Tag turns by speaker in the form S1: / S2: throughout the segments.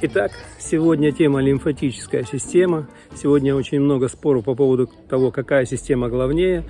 S1: Итак, сегодня тема лимфатическая система. Сегодня очень много споров по поводу того, какая система главнее.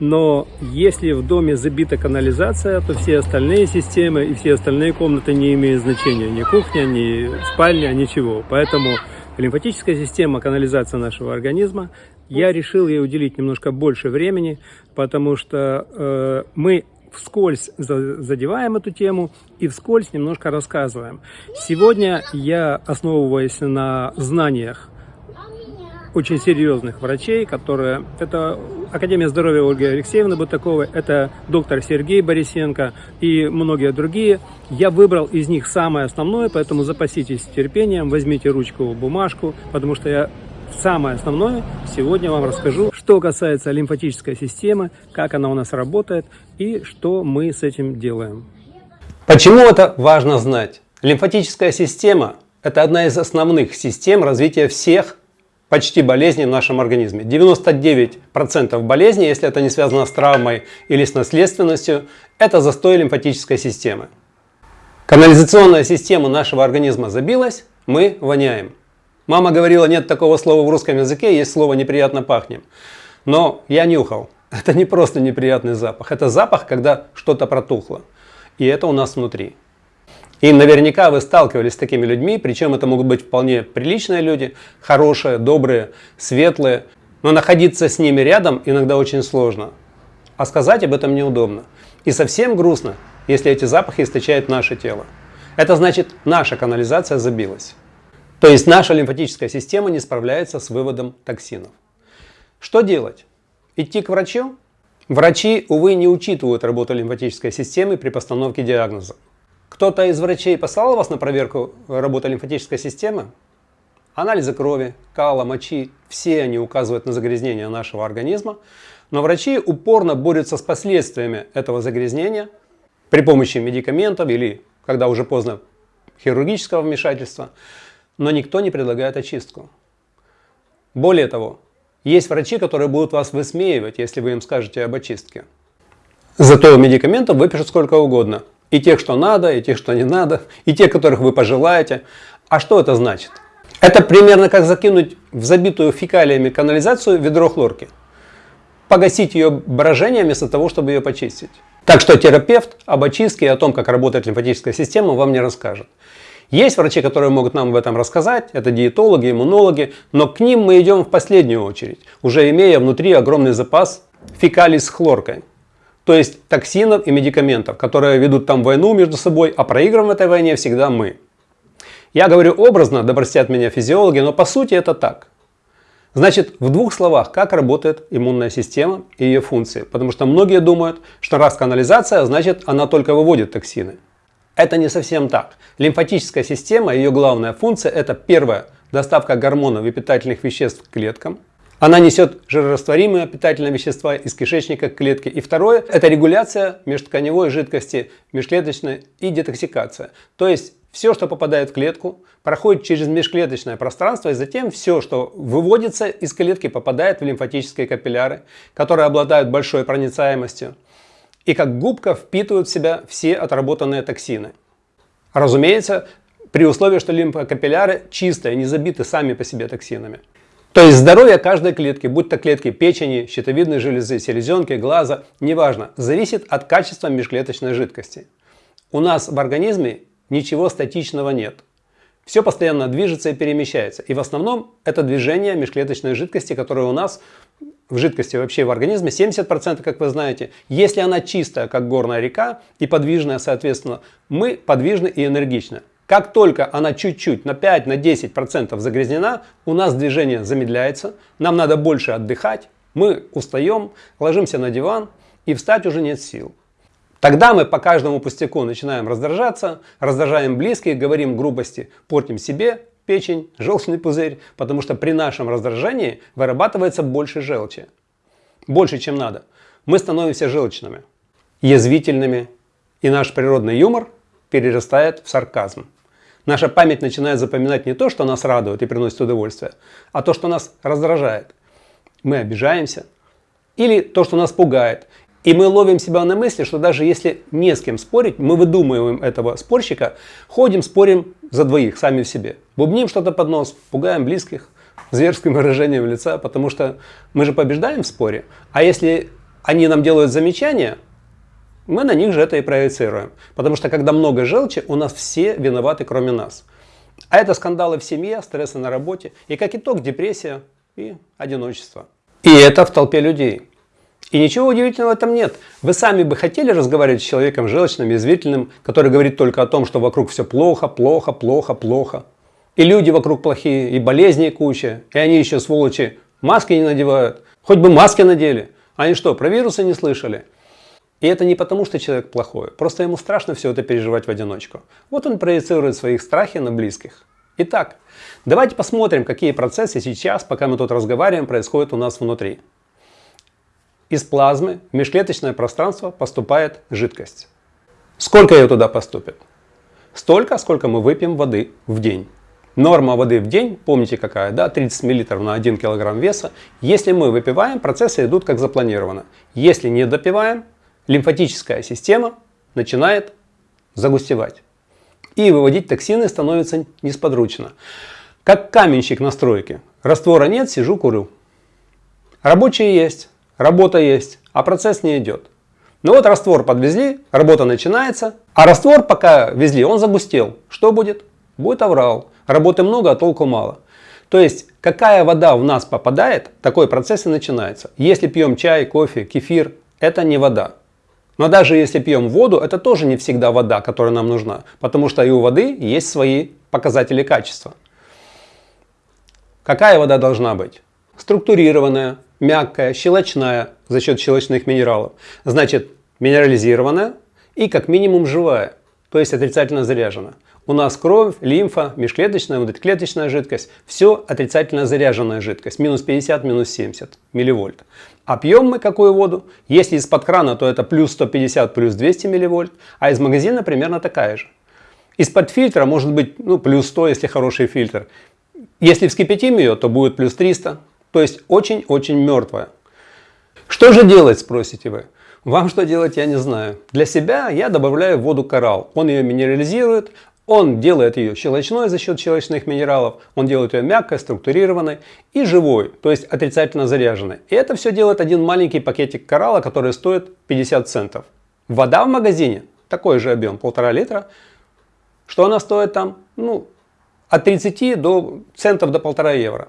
S1: Но если в доме забита канализация, то все остальные системы и все остальные комнаты не имеют значения. Ни кухня, ни спальня, ничего. Поэтому лимфатическая система, канализация нашего организма, я решил ей уделить немножко больше времени, потому что э, мы вскользь задеваем эту тему и вскользь немножко рассказываем. Сегодня я основываюсь на знаниях очень серьезных врачей, которые... Это Академия здоровья Ольги Алексеевны Бутаковой, это доктор Сергей Борисенко и многие другие. Я выбрал из них самое основное, поэтому запаситесь терпением, возьмите ручку, бумажку, потому что я самое основное сегодня вам расскажу, что касается лимфатической системы, как она у нас работает и что мы с этим делаем.
S2: Почему это важно знать? Лимфатическая система – это одна из основных систем развития всех почти болезней в нашем организме. 99% болезней, если это не связано с травмой или с наследственностью, это застой лимфатической системы. Канализационная система нашего организма забилась, мы воняем. Мама говорила, нет такого слова в русском языке, есть слово «неприятно пахнем». Но я нюхал. Это не просто неприятный запах. Это запах, когда что-то протухло. И это у нас внутри. И наверняка вы сталкивались с такими людьми, причем это могут быть вполне приличные люди, хорошие, добрые, светлые. Но находиться с ними рядом иногда очень сложно. А сказать об этом неудобно. И совсем грустно, если эти запахи источает наше тело. Это значит, наша канализация забилась. То есть наша лимфатическая система не справляется с выводом токсинов. Что делать? Идти к врачу? Врачи, увы, не учитывают работу лимфатической системы при постановке диагноза. Кто-то из врачей послал вас на проверку работы лимфатической системы? Анализы крови, кала, мочи, все они указывают на загрязнение нашего организма, но врачи упорно борются с последствиями этого загрязнения при помощи медикаментов или, когда уже поздно, хирургического вмешательства но никто не предлагает очистку. Более того, есть врачи, которые будут вас высмеивать, если вы им скажете об очистке. Зато медикаментов выпишут сколько угодно. И тех, что надо, и тех, что не надо, и тех, которых вы пожелаете. А что это значит? Это примерно как закинуть в забитую фекалиями канализацию ведро хлорки. Погасить ее брожение вместо того, чтобы ее почистить. Так что терапевт об очистке и о том, как работает лимфатическая система, вам не расскажет. Есть врачи, которые могут нам об этом рассказать, это диетологи, иммунологи, но к ним мы идем в последнюю очередь, уже имея внутри огромный запас фекалий с хлоркой. То есть токсинов и медикаментов, которые ведут там войну между собой, а проигрываем в этой войне всегда мы. Я говорю образно, да простят меня физиологи, но по сути это так. Значит, в двух словах, как работает иммунная система и ее функции. Потому что многие думают, что раз канализация, значит она только выводит токсины. Это не совсем так. Лимфатическая система, ее главная функция это первое, доставка гормонов и питательных веществ к клеткам. Она несет жирорастворимые питательные вещества из кишечника к клетке. И второе, это регуляция межтканевой жидкости, межклеточной и детоксикация. То есть все, что попадает в клетку, проходит через межклеточное пространство, и затем все, что выводится из клетки, попадает в лимфатические капилляры, которые обладают большой проницаемостью и как губка впитывают в себя все отработанные токсины. Разумеется, при условии, что лимфокапилляры чистые, не забиты сами по себе токсинами. То есть здоровье каждой клетки, будь то клетки печени, щитовидной железы, селезенки, глаза, неважно, зависит от качества межклеточной жидкости. У нас в организме ничего статичного нет. Все постоянно движется и перемещается. И в основном это движение межклеточной жидкости, которая у нас в жидкости вообще в организме 70%, как вы знаете. Если она чистая, как горная река, и подвижная, соответственно, мы подвижны и энергичны. Как только она чуть-чуть, на 5, на 10% загрязнена, у нас движение замедляется, нам надо больше отдыхать, мы устаем, ложимся на диван и встать уже нет сил. Тогда мы по каждому пустяку начинаем раздражаться, раздражаем близких, говорим грубости, портим себе печень, желчный пузырь, потому что при нашем раздражении вырабатывается больше желчи. Больше, чем надо. Мы становимся желчными, язвительными, и наш природный юмор перерастает в сарказм. Наша память начинает запоминать не то, что нас радует и приносит удовольствие, а то, что нас раздражает. Мы обижаемся, или то, что нас пугает. И мы ловим себя на мысли, что даже если не с кем спорить, мы выдумываем этого спорщика, ходим, спорим за двоих, сами в себе. Бубним что-то под нос, пугаем близких зверским выражением лица, потому что мы же побеждаем в споре. А если они нам делают замечания, мы на них же это и проецируем. Потому что когда много желчи, у нас все виноваты, кроме нас. А это скандалы в семье, стрессы на работе и как итог депрессия и одиночество. И это в толпе людей. И ничего удивительного в этом нет. Вы сами бы хотели разговаривать с человеком желчным, язвительным, который говорит только о том, что вокруг все плохо, плохо, плохо, плохо. И люди вокруг плохие, и болезни куча, и они еще, сволочи, маски не надевают. Хоть бы маски надели. Они что, про вирусы не слышали? И это не потому, что человек плохой, просто ему страшно все это переживать в одиночку. Вот он проецирует своих страхи на близких. Итак, давайте посмотрим, какие процессы сейчас, пока мы тут разговариваем, происходят у нас внутри. Из плазмы в межклеточное пространство поступает жидкость. Сколько ее туда поступит? Столько, сколько мы выпьем воды в день. Норма воды в день, помните какая, да, 30 мл на 1 кг веса. Если мы выпиваем, процессы идут как запланировано. Если не допиваем, лимфатическая система начинает загустевать. И выводить токсины становится несподручно. Как каменщик на стройке. Раствора нет, сижу, курю. Рабочие есть, работа есть, а процесс не идет. Ну вот раствор подвезли, работа начинается, а раствор пока везли, он загустел. Что будет? Будет аврал. Работы много, а толку мало. То есть, какая вода в нас попадает, такой процесс и начинается. Если пьем чай, кофе, кефир, это не вода. Но даже если пьем воду, это тоже не всегда вода, которая нам нужна, потому что и у воды есть свои показатели качества. Какая вода должна быть? Структурированная, мягкая, щелочная за счет щелочных минералов. Значит, минерализированная и как минимум живая, то есть отрицательно заряжена. У нас кровь, лимфа, межклеточная, внутриклеточная жидкость. Все отрицательно заряженная жидкость. Минус 50, минус 70 милливольт. А пьем мы какую воду? Если из-под крана, то это плюс 150, плюс 200 милливольт. А из магазина примерно такая же. Из-под фильтра может быть ну, плюс 100, если хороший фильтр. Если вскипятим ее, то будет плюс 300. То есть очень-очень мертвая. Что же делать, спросите вы? Вам что делать, я не знаю. Для себя я добавляю в воду коралл. Он ее минерализирует, он делает ее щелочной за счет щелочных минералов, он делает ее мягкой, структурированной и живой, то есть отрицательно заряженной. И это все делает один маленький пакетик коралла, который стоит 50 центов. Вода в магазине, такой же объем, полтора литра. Что она стоит там? Ну, от 30 до центов до полтора евро.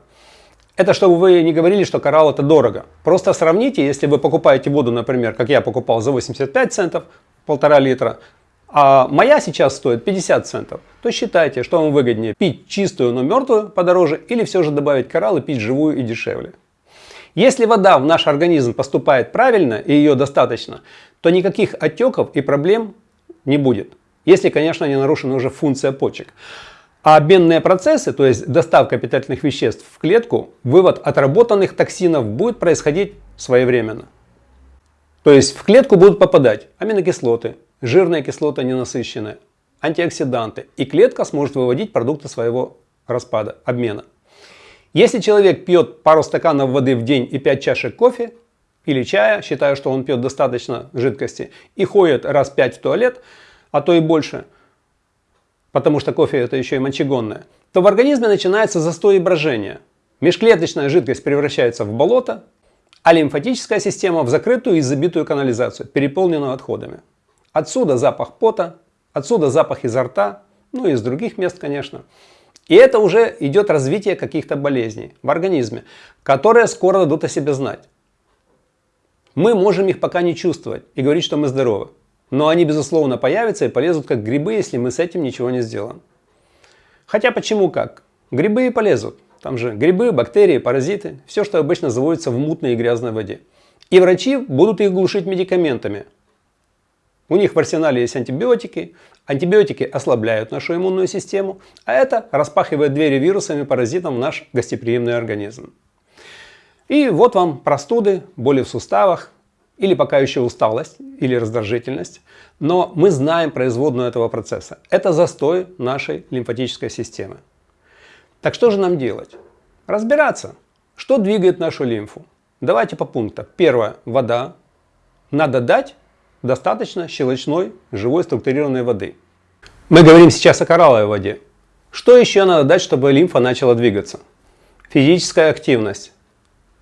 S2: Это чтобы вы не говорили, что коралл это дорого. Просто сравните, если вы покупаете воду, например, как я покупал за 85 центов, полтора литра, а моя сейчас стоит 50 центов, то считайте, что вам выгоднее пить чистую, но мертвую подороже или все же добавить коралл и пить живую и дешевле. Если вода в наш организм поступает правильно и ее достаточно, то никаких отеков и проблем не будет. Если, конечно, не нарушена уже функция почек. А обменные процессы, то есть доставка питательных веществ в клетку, вывод отработанных токсинов будет происходить своевременно. То есть в клетку будут попадать аминокислоты, жирные кислоты ненасыщенные, антиоксиданты, и клетка сможет выводить продукты своего распада, обмена. Если человек пьет пару стаканов воды в день и 5 чашек кофе или чая, считая, что он пьет достаточно жидкости, и ходит раз 5 в туалет, а то и больше, потому что кофе это еще и мочегонное, то в организме начинается застой и брожение. Межклеточная жидкость превращается в болото, а лимфатическая система в закрытую и забитую канализацию, переполненную отходами. Отсюда запах пота, отсюда запах изо рта, ну и из других мест, конечно. И это уже идет развитие каких-то болезней в организме, которые скоро дадут о себе знать. Мы можем их пока не чувствовать и говорить, что мы здоровы. Но они, безусловно, появятся и полезут как грибы, если мы с этим ничего не сделаем. Хотя почему как? Грибы и полезут. Там же грибы, бактерии, паразиты, все, что обычно заводится в мутной и грязной воде. И врачи будут их глушить медикаментами, у них в арсенале есть антибиотики. Антибиотики ослабляют нашу иммунную систему, а это распахивает двери вирусам и паразитам в наш гостеприимный организм. И вот вам простуды, боли в суставах, или пока еще усталость, или раздражительность. Но мы знаем производную этого процесса. Это застой нашей лимфатической системы. Так что же нам делать? Разбираться, что двигает нашу лимфу. Давайте по пунктам. Первое. Вода. Надо дать достаточно щелочной, живой, структурированной воды. Мы говорим сейчас о коралловой воде. Что еще надо дать, чтобы лимфа начала двигаться? Физическая активность.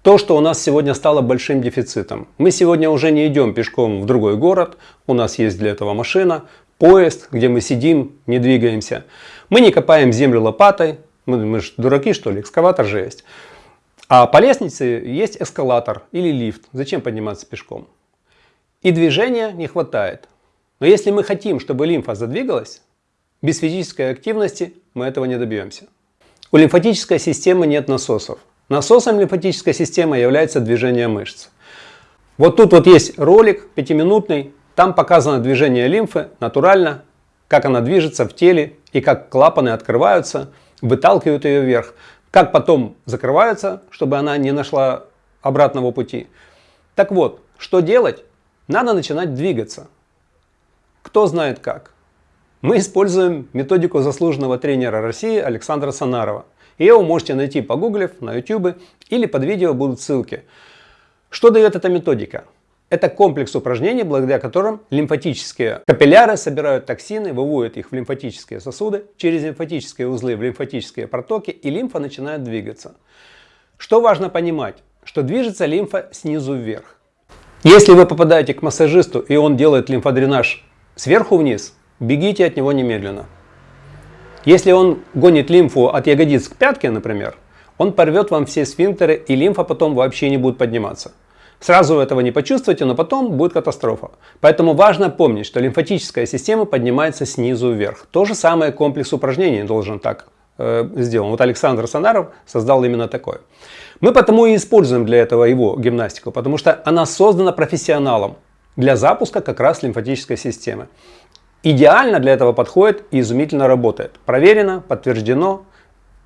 S2: То, что у нас сегодня стало большим дефицитом. Мы сегодня уже не идем пешком в другой город, у нас есть для этого машина, поезд, где мы сидим, не двигаемся. Мы не копаем землю лопатой, мы, мы же дураки что ли, экскаватор же есть. А по лестнице есть эскалатор или лифт. Зачем подниматься пешком? И движения не хватает. Но если мы хотим, чтобы лимфа задвигалась, без физической активности мы этого не добьемся. У лимфатической системы нет насосов. Насосом лимфатической системы является движение мышц. Вот тут вот есть ролик пятиминутный, там показано движение лимфы натурально, как она движется в теле и как клапаны открываются, выталкивают ее вверх, как потом закрываются, чтобы она не нашла обратного пути. Так вот, что делать? Надо начинать двигаться. Кто знает как? Мы используем методику заслуженного тренера России Александра Санарова. Ее вы можете найти погуглив на YouTube или под видео будут ссылки. Что дает эта методика? Это комплекс упражнений, благодаря которым лимфатические капилляры собирают токсины, выводят их в лимфатические сосуды, через лимфатические узлы в лимфатические протоки и лимфа начинает двигаться. Что важно понимать? Что движется лимфа снизу вверх. Если вы попадаете к массажисту и он делает лимфодренаж сверху вниз, бегите от него немедленно. Если он гонит лимфу от ягодиц к пятке, например, он порвет вам все сфинктеры и лимфа потом вообще не будет подниматься. Сразу этого не почувствуете, но потом будет катастрофа. Поэтому важно помнить, что лимфатическая система поднимается снизу вверх. То же самое комплекс упражнений должен так э, сделан. Вот Александр Санаров создал именно такое. Мы потому и используем для этого его гимнастику, потому что она создана профессионалом для запуска как раз лимфатической системы. Идеально для этого подходит и изумительно работает. Проверено, подтверждено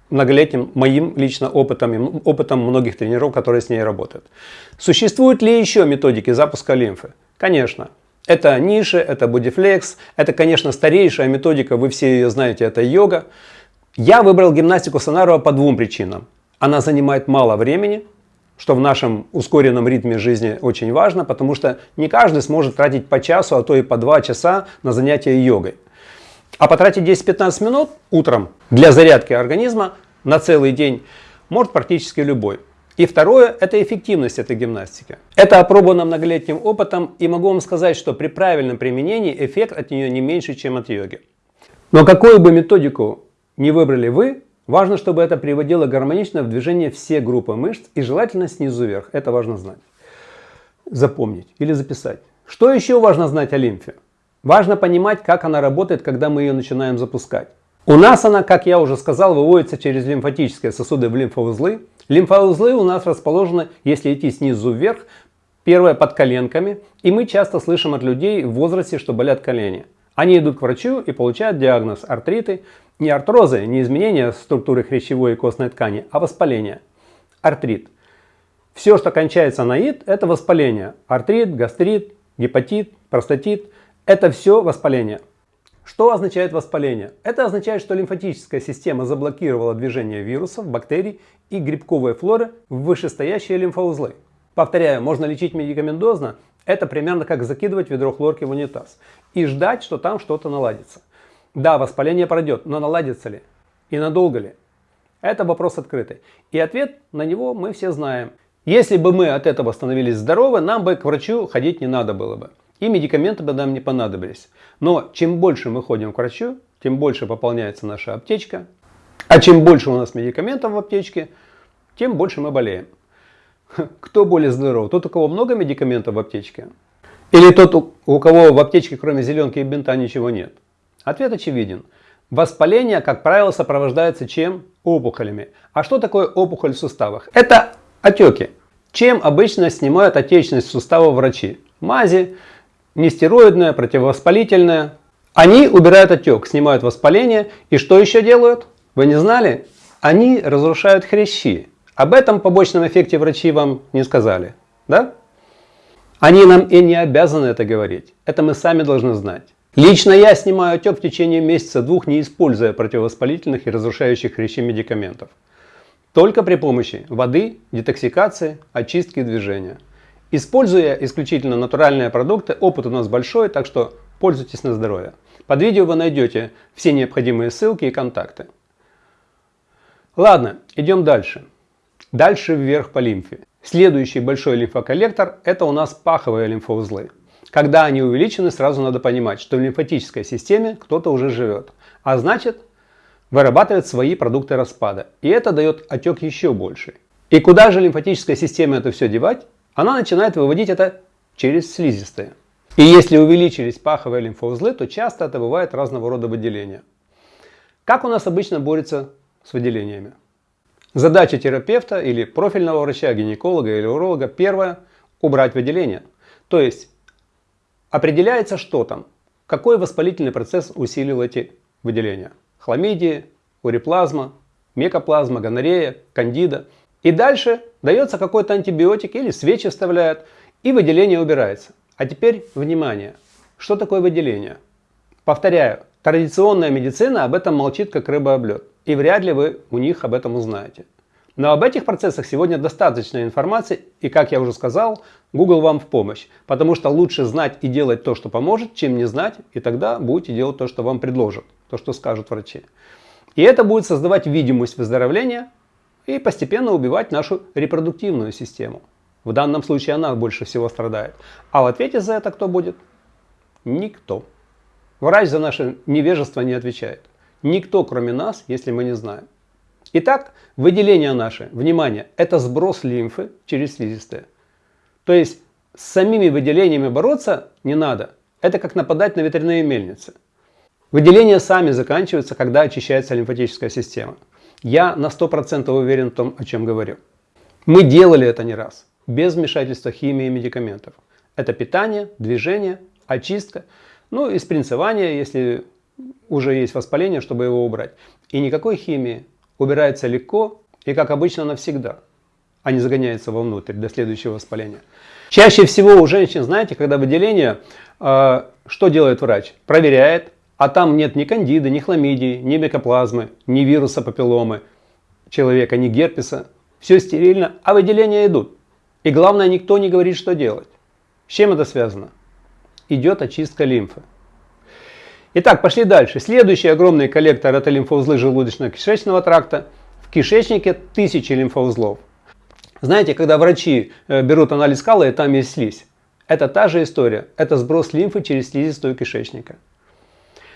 S2: многолетним моим лично опытом и опытом многих тренеров, которые с ней работают. Существуют ли еще методики запуска лимфы? Конечно. Это ниши, это бодифлекс, это, конечно, старейшая методика, вы все ее знаете, это йога. Я выбрал гимнастику Санарова по двум причинам. Она занимает мало времени, что в нашем ускоренном ритме жизни очень важно, потому что не каждый сможет тратить по часу, а то и по два часа на занятия йогой. А потратить 10-15 минут утром для зарядки организма на целый день может практически любой. И второе – это эффективность этой гимнастики. Это опробовано многолетним опытом и могу вам сказать, что при правильном применении эффект от нее не меньше, чем от йоги. Но какую бы методику не выбрали вы, Важно, чтобы это приводило гармонично в движение все группы мышц и желательно снизу вверх. Это важно знать. Запомнить или записать. Что еще важно знать о лимфе? Важно понимать, как она работает, когда мы ее начинаем запускать. У нас она, как я уже сказал, выводится через лимфатические сосуды в лимфоузлы. Лимфоузлы у нас расположены, если идти снизу вверх, первое под коленками. И мы часто слышим от людей в возрасте, что болят колени. Они идут к врачу и получают диагноз артриты, не артрозы, не изменения структуры хрящевой и костной ткани, а воспаление. Артрит. Все, что кончается на ид, это воспаление. Артрит, гастрит, гепатит, простатит – это все воспаление. Что означает воспаление? Это означает, что лимфатическая система заблокировала движение вирусов, бактерий и грибковой флоры в вышестоящие лимфоузлы. Повторяю, можно лечить медикаментозно, это примерно как закидывать ведро хлорки в унитаз и ждать, что там что-то наладится. Да, воспаление пройдет, но наладится ли? И надолго ли? Это вопрос открытый. И ответ на него мы все знаем. Если бы мы от этого становились здоровы, нам бы к врачу ходить не надо было бы. И медикаменты бы нам не понадобились. Но чем больше мы ходим к врачу, тем больше пополняется наша аптечка. А чем больше у нас медикаментов в аптечке, тем больше мы болеем. Кто более здоров? Тот, у кого много медикаментов в аптечке? Или тот, у кого в аптечке кроме зеленки и бинта ничего нет? Ответ очевиден. Воспаление, как правило, сопровождается чем? Опухолями. А что такое опухоль в суставах? Это отеки. Чем обычно снимают отечность сустава врачи? Мази, нестероидная, противовоспалительная. Они убирают отек, снимают воспаление. И что еще делают? Вы не знали? Они разрушают хрящи. Об этом побочном эффекте врачи вам не сказали. Да? Они нам и не обязаны это говорить. Это мы сами должны знать. Лично я снимаю отек в течение месяца-двух, не используя противовоспалительных и разрушающих хрящи медикаментов. только при помощи воды, детоксикации, очистки движения. Используя исключительно натуральные продукты, опыт у нас большой, так что пользуйтесь на здоровье. Под видео вы найдете все необходимые ссылки и контакты. Ладно, идем дальше. Дальше вверх по лимфе. Следующий большой лимфоколлектор – это у нас паховые лимфоузлы. Когда они увеличены, сразу надо понимать, что в лимфатической системе кто-то уже живет. А значит, вырабатывает свои продукты распада. И это дает отек еще больше. И куда же лимфатическая система это все девать? Она начинает выводить это через слизистые. И если увеличились паховые лимфоузлы, то часто это бывает разного рода выделения. Как у нас обычно борется с выделениями. Задача терапевта или профильного врача, гинеколога или уролога первое – убрать выделение. То есть определяется, что там, какой воспалительный процесс усилил эти выделения. Хламидии, уреплазма, мекоплазма, гонорея, кандида. И дальше дается какой-то антибиотик или свечи вставляют, и выделение убирается. А теперь внимание. Что такое выделение? Повторяю, традиционная медицина об этом молчит как рыба об лед и вряд ли вы у них об этом узнаете. Но об этих процессах сегодня достаточно информации, и, как я уже сказал, Google вам в помощь, потому что лучше знать и делать то, что поможет, чем не знать, и тогда будете делать то, что вам предложат, то, что скажут врачи. И это будет создавать видимость выздоровления и постепенно убивать нашу репродуктивную систему. В данном случае она больше всего страдает. А в ответе за это кто будет? Никто. Врач за наше невежество не отвечает. Никто, кроме нас, если мы не знаем. Итак, выделение наше, внимание, это сброс лимфы через слизистые. То есть с самими выделениями бороться не надо. Это как нападать на ветряные мельницы. Выделения сами заканчиваются, когда очищается лимфатическая система. Я на 100% уверен в том, о чем говорю. Мы делали это не раз, без вмешательства химии и медикаментов. Это питание, движение, очистка, ну и спринцевание, если уже есть воспаление, чтобы его убрать. И никакой химии. Убирается легко и, как обычно, навсегда, а не загоняется вовнутрь до следующего воспаления. Чаще всего у женщин, знаете, когда выделение, э, что делает врач? Проверяет, а там нет ни кандиды, ни хламидии, ни микоплазмы, ни вируса папилломы человека, ни герпеса. Все стерильно, а выделения идут. И главное, никто не говорит, что делать. С чем это связано? Идет очистка лимфы. Итак, пошли дальше. Следующий огромный коллектор это лимфоузлы желудочно-кишечного тракта. В кишечнике тысячи лимфоузлов. Знаете, когда врачи э, берут анализ кала и там есть слизь, это та же история. Это сброс лимфы через слизистую кишечника.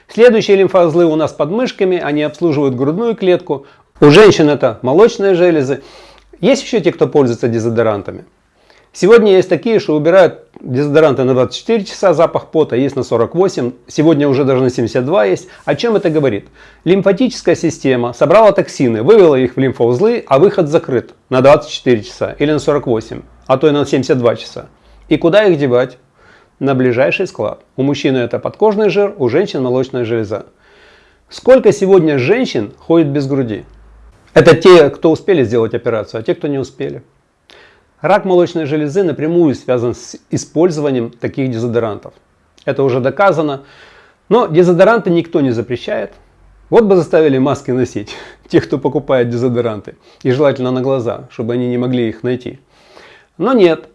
S2: Следующие лимфоузлы у нас под мышками, они обслуживают грудную клетку. У женщин это молочные железы. Есть еще те, кто пользуется дезодорантами. Сегодня есть такие, что убирают дезодоранты на 24 часа, запах пота есть на 48, сегодня уже даже на 72 есть. О чем это говорит? Лимфатическая система собрала токсины, вывела их в лимфоузлы, а выход закрыт на 24 часа или на 48, а то и на 72 часа. И куда их девать? На ближайший склад. У мужчины это подкожный жир, у женщин молочная железа. Сколько сегодня женщин ходит без груди? Это те, кто успели сделать операцию, а те, кто не успели. Рак молочной железы напрямую связан с использованием таких дезодорантов. Это уже доказано. Но дезодоранты никто не запрещает. Вот бы заставили маски носить, тех, кто покупает дезодоранты. И желательно на глаза, чтобы они не могли их найти. Но нет.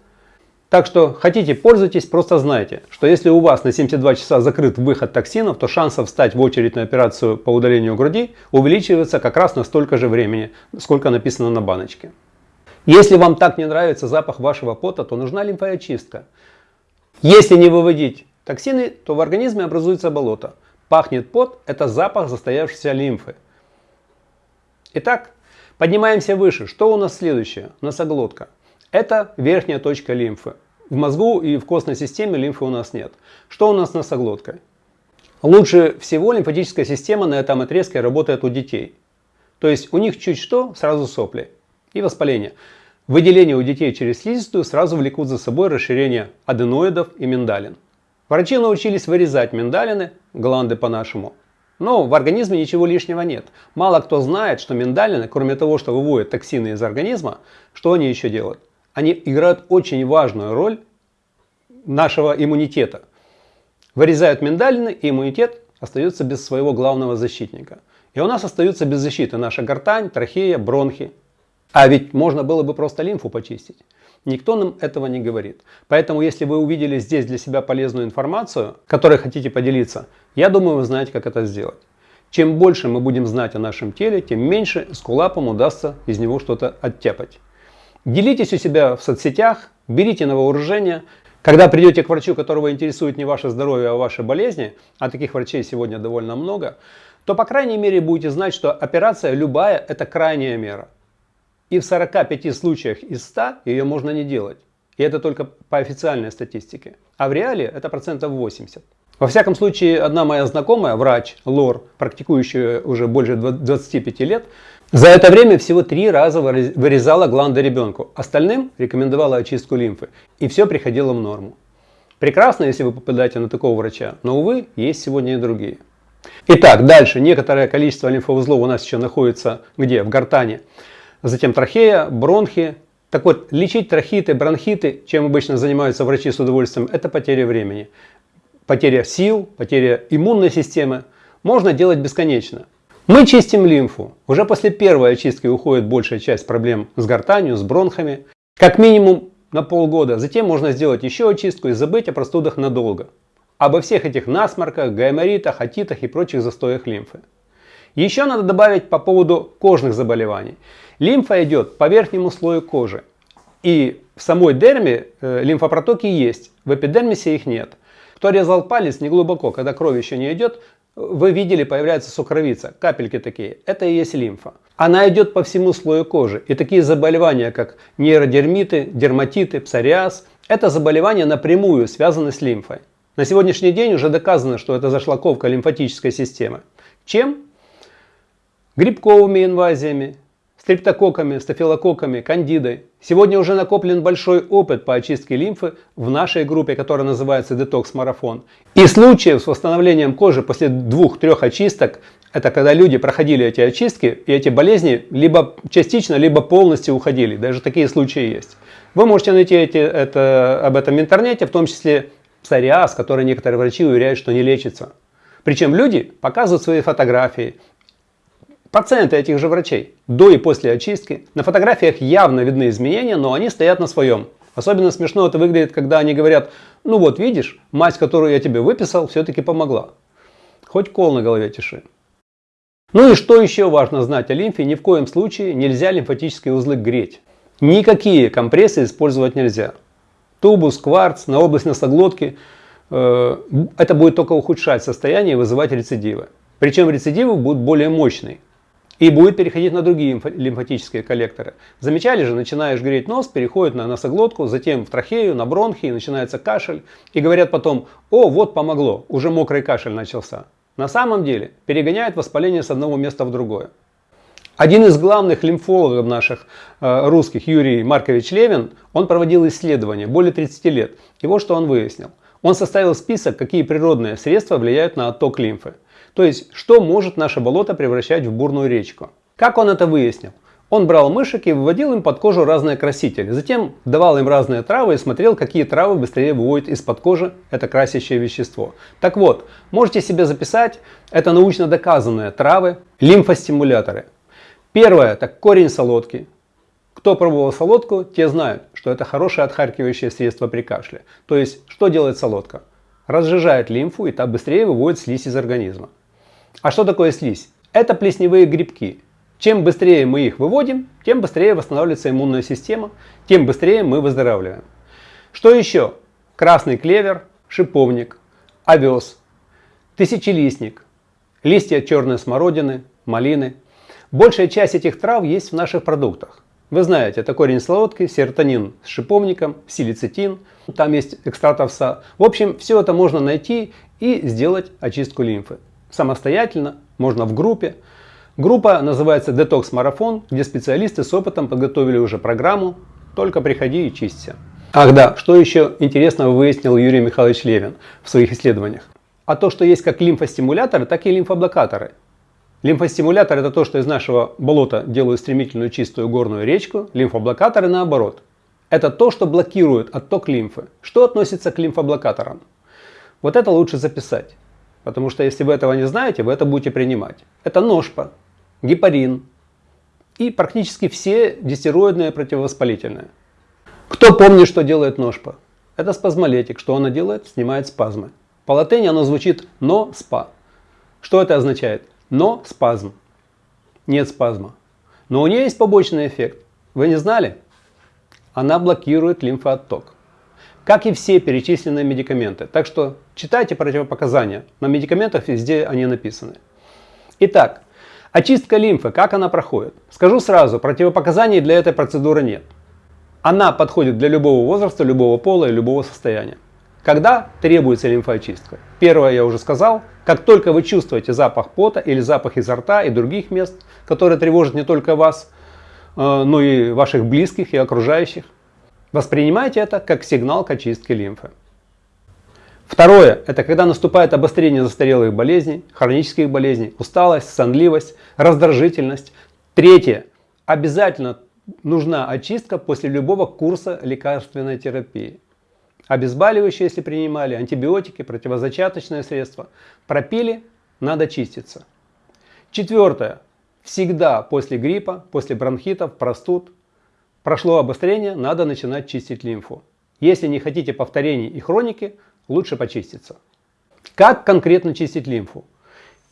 S2: Так что хотите пользуйтесь, просто знайте, что если у вас на 72 часа закрыт выход токсинов, то шансов встать в очередь на операцию по удалению груди увеличивается как раз на столько же времени, сколько написано на баночке. Если вам так не нравится запах вашего пота, то нужна лимфоочистка. Если не выводить токсины, то в организме образуется болото. Пахнет пот – это запах застоявшейся лимфы. Итак, поднимаемся выше. Что у нас следующее? Носоглотка. Это верхняя точка лимфы. В мозгу и в костной системе лимфы у нас нет. Что у нас с носоглоткой? Лучше всего лимфатическая система на этом отрезке работает у детей. То есть у них чуть что, сразу сопли и воспаление. Выделение у детей через слизистую сразу влекут за собой расширение аденоидов и миндалин. Врачи научились вырезать миндалины, гланды по-нашему, но в организме ничего лишнего нет. Мало кто знает, что миндалины, кроме того, что выводят токсины из организма, что они еще делают? Они играют очень важную роль нашего иммунитета. Вырезают миндалины, и иммунитет остается без своего главного защитника. И у нас остаются без защиты наша гортань, трахея, бронхи А ведь можно было бы просто лимфу почистить. Никто нам этого не говорит. Поэтому, если вы увидели здесь для себя полезную информацию, которой хотите поделиться, я думаю, вы знаете, как это сделать. Чем больше мы будем знать о нашем теле, тем меньше скулапам удастся из него что-то оттяпать. Делитесь у себя в соцсетях, берите на вооружение. Когда придете к врачу, которого интересует не ваше здоровье, а ваши болезни, а таких врачей сегодня довольно много, то по крайней мере будете знать, что операция любая – это крайняя мера. И в 45 случаях из 100 ее можно не делать. И это только по официальной статистике. А в реале это процентов 80. Во всяком случае, одна моя знакомая, врач, лор, практикующая уже больше 25 лет, за это время всего три раза вырезала гланды ребенку. Остальным рекомендовала очистку лимфы. И все приходило в норму. Прекрасно, если вы попадаете на такого врача, но, увы, есть сегодня и другие. Итак, дальше. Некоторое количество лимфоузлов у нас еще находится где? В гортане затем трахея, бронхи. Так вот, лечить трахиты, бронхиты, чем обычно занимаются врачи с удовольствием, это потеря времени. Потеря сил, потеря иммунной системы можно делать бесконечно. Мы чистим лимфу. Уже после первой очистки уходит большая часть проблем с гортанью, с бронхами. Как минимум на полгода. Затем можно сделать еще очистку и забыть о простудах надолго. Обо всех этих насморках, гайморитах, атитах и прочих застоях лимфы. Еще надо добавить по поводу кожных заболеваний. Лимфа идет по верхнему слою кожи. И в самой дерме э, лимфопротоки есть, в эпидермисе их нет. Кто резал палец не глубоко, когда кровь еще не идет, вы видели, появляется сукровица, капельки такие. Это и есть лимфа. Она идет по всему слою кожи. И такие заболевания, как нейродермиты, дерматиты, псориаз, это заболевания напрямую связаны с лимфой. На сегодняшний день уже доказано, что это зашлаковка лимфатической системы. Чем? Грибковыми инвазиями, стрептококками, стафилококками, кандидой. Сегодня уже накоплен большой опыт по очистке лимфы в нашей группе, которая называется Detox Марафон. И случаев с восстановлением кожи после двух-трех очисток, это когда люди проходили эти очистки, и эти болезни либо частично, либо полностью уходили. Даже такие случаи есть. Вы можете найти эти, это, об этом в интернете, в том числе псориаз, который некоторые врачи уверяют, что не лечится. Причем люди показывают свои фотографии, Пациенты этих же врачей до и после очистки. На фотографиях явно видны изменения, но они стоят на своем. Особенно смешно это выглядит, когда они говорят, ну вот видишь, мазь, которую я тебе выписал, все-таки помогла. Хоть кол на голове тиши. Ну и что еще важно знать о лимфе, ни в коем случае нельзя лимфатические узлы греть. Никакие компрессы использовать нельзя. Тубус, кварц на область носоглотки, э, это будет только ухудшать состояние и вызывать рецидивы. Причем рецидивы будут более мощные и будет переходить на другие лимфатические коллекторы. Замечали же, начинаешь греть нос, переходит на носоглотку, затем в трахею, на бронхи, начинается кашель. И говорят потом, о, вот помогло, уже мокрый кашель начался. На самом деле перегоняет воспаление с одного места в другое. Один из главных лимфологов наших э, русских, Юрий Маркович Левин, он проводил исследования более 30 лет. И вот что он выяснил. Он составил список, какие природные средства влияют на отток лимфы. То есть, что может наше болото превращать в бурную речку. Как он это выяснил? Он брал мышек и выводил им под кожу разные красители. Затем давал им разные травы и смотрел, какие травы быстрее выводят из-под кожи это красящее вещество. Так вот, можете себе записать, это научно доказанные травы, лимфостимуляторы. Первое, это корень солодки. Кто пробовал солодку, те знают, что это хорошее отхаркивающее средство при кашле. То есть, что делает солодка? Разжижает лимфу и так быстрее выводит слизь из организма. А что такое слизь? Это плесневые грибки. Чем быстрее мы их выводим, тем быстрее восстанавливается иммунная система, тем быстрее мы выздоравливаем. Что еще? Красный клевер, шиповник, овес, тысячелистник, листья черной смородины, малины. Большая часть этих трав есть в наших продуктах. Вы знаете, это корень солодки, серотонин с шиповником, силицитин, там есть экстракт овса. В общем, все это можно найти и сделать очистку лимфы самостоятельно, можно в группе. Группа называется Detox Марафон, где специалисты с опытом подготовили уже программу. Только приходи и чисти. Ах да, что еще интересного выяснил Юрий Михайлович Левин в своих исследованиях? А то, что есть как лимфостимуляторы, так и лимфоблокаторы. Лимфостимулятор это то, что из нашего болота делают стремительную чистую горную речку, лимфоблокаторы наоборот. Это то, что блокирует отток лимфы. Что относится к лимфоблокаторам? Вот это лучше записать. Потому что если вы этого не знаете, вы это будете принимать. Это ножпа, гепарин, и практически все дистероидные противовоспалительные. Кто помнит, что делает ножпа? Это спазмолетик. Что она делает? Снимает спазмы. По латыни оно звучит «но спа». Что это означает? «Но спазм». Нет спазма. Но у нее есть побочный эффект. Вы не знали? Она блокирует лимфоотток. Как и все перечисленные медикаменты. Так что читайте противопоказания. На медикаментах везде они написаны. Итак, очистка лимфы, как она проходит? Скажу сразу, противопоказаний для этой процедуры нет. Она подходит для любого возраста, любого пола и любого состояния. Когда требуется лимфоочистка? Первое я уже сказал. Как только вы чувствуете запах пота или запах изо рта и других мест, которые тревожат не только вас, э, но и ваших близких и окружающих, воспринимайте это как сигнал к очистке лимфы. Второе – это когда наступает обострение застарелых болезней, хронических болезней, усталость, сонливость, раздражительность. Третье – обязательно нужна очистка после любого курса лекарственной терапии. Обезболивающие, если принимали, антибиотики, противозачаточные средства. Пропили, надо чиститься. Четвертое. Всегда после гриппа, после бронхитов, простуд, прошло обострение, надо начинать чистить лимфу. Если не хотите повторений и хроники, лучше почиститься. Как конкретно чистить лимфу?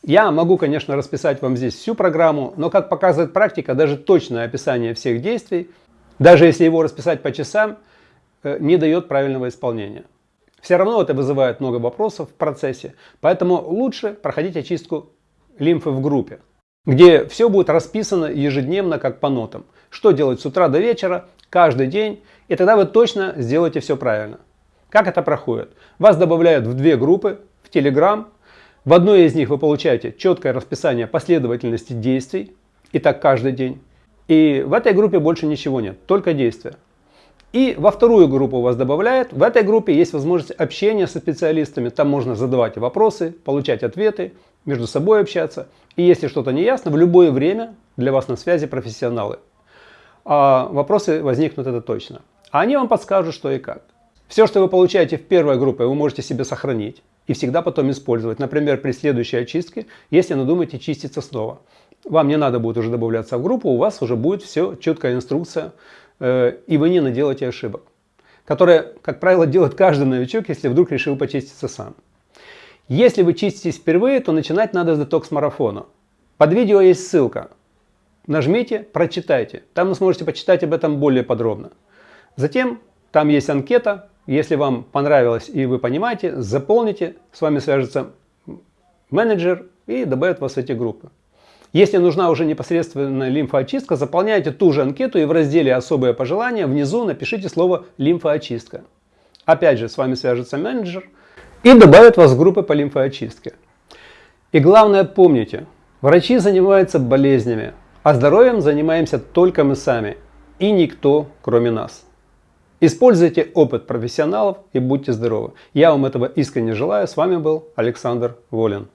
S2: Я могу, конечно, расписать вам здесь всю программу, но как показывает практика, даже точное описание всех действий, даже если его расписать по часам, э, не дает правильного исполнения. Все равно это вызывает много вопросов в процессе, поэтому лучше проходить очистку лимфы в группе, где все будет расписано ежедневно, как по нотам. Что делать с утра до вечера, каждый день, и тогда вы точно сделаете все правильно. Как это проходит? Вас добавляют в две группы, в Telegram, в одной из них вы получаете четкое расписание последовательности действий, и так каждый день. И в этой группе больше ничего нет, только действия. И во вторую группу вас добавляют. В этой группе есть возможность общения со специалистами. Там можно задавать вопросы, получать ответы, между собой общаться. И если что-то не ясно, в любое время для вас на связи профессионалы. А вопросы возникнут это точно. А они вам подскажут, что и как. Все, что вы получаете в первой группе, вы можете себе сохранить и всегда потом использовать. Например, при следующей очистке, если надумаете чиститься снова. Вам не надо будет уже добавляться в группу, у вас уже будет все, четкая инструкция, э, и вы не наделаете ошибок. Которые, как правило, делает каждый новичок, если вдруг решил почиститься сам. Если вы чиститесь впервые, то начинать надо с детокс-марафона. Под видео есть ссылка. Нажмите, прочитайте. Там вы сможете почитать об этом более подробно. Затем там есть анкета, если вам понравилось и вы понимаете, заполните, с вами свяжется менеджер и добавит вас в эти группы. Если нужна уже непосредственно лимфоочистка, заполняйте ту же анкету и в разделе «Особые пожелания» внизу напишите слово «Лимфоочистка». Опять же, с вами свяжется менеджер и добавит вас в группы по лимфоочистке. И главное помните, врачи занимаются болезнями, а здоровьем занимаемся только мы сами и никто кроме нас. Используйте опыт профессионалов и будьте здоровы. Я вам этого искренне желаю. С вами был Александр Волин.